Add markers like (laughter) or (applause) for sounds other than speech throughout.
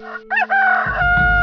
Ha (laughs) ha!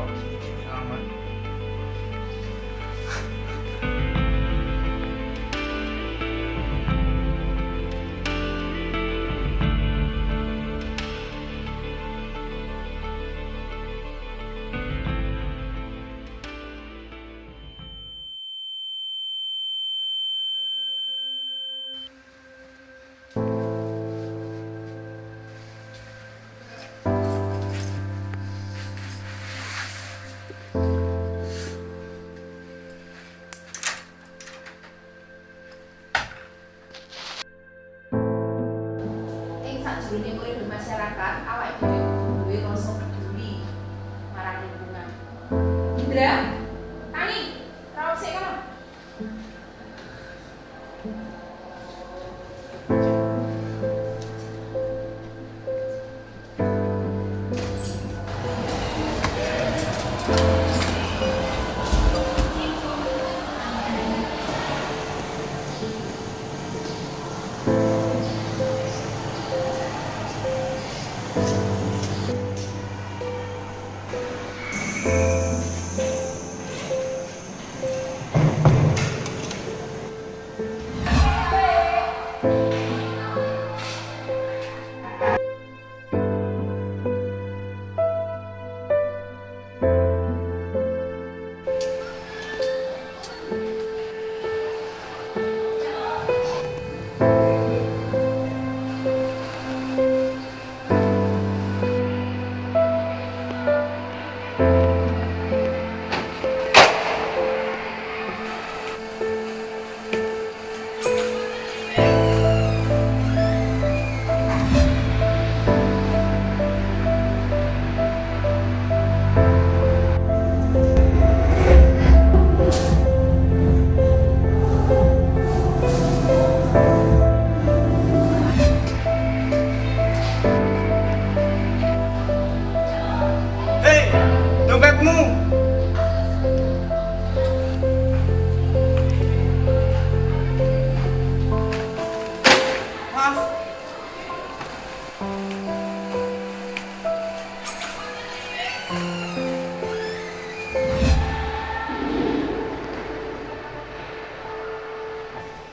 好，谢谢。Kok gini-gini aman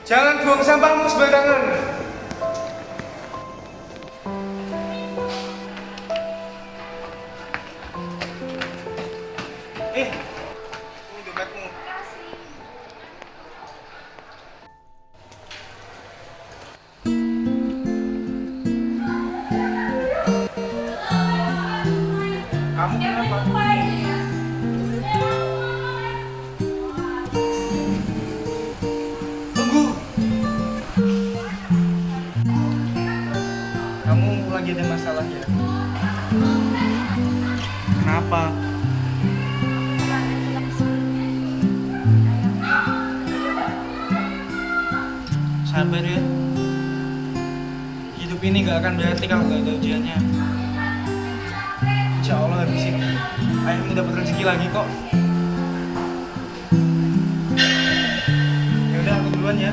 Jangan buang sampahmu sembarangan. Lagi ada masalah ya? Kenapa? Sabar ya. Hidup ini gak akan berarti kalau gak ada ujiannya. Insya Allah habis ini ayahmu dapat rezeki lagi kok. Ya udah aku duluan ya.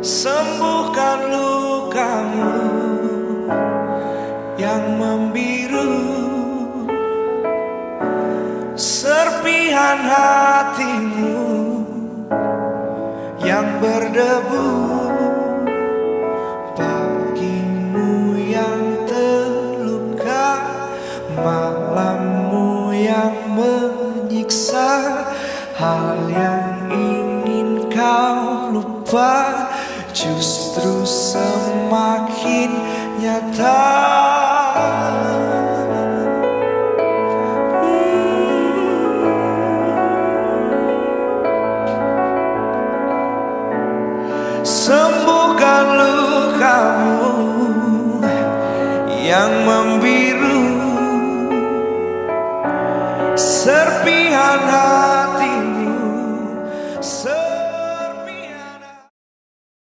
Sembuhkan lukamu yang membiru. Serpihan hatimu yang berdebu. Pagimu yang terluka Malammu yang menyiksa. Hal yang ingin kau lupa Justru semakin nyata. Sembuhkan lukamu yang membiru. Serpihan hati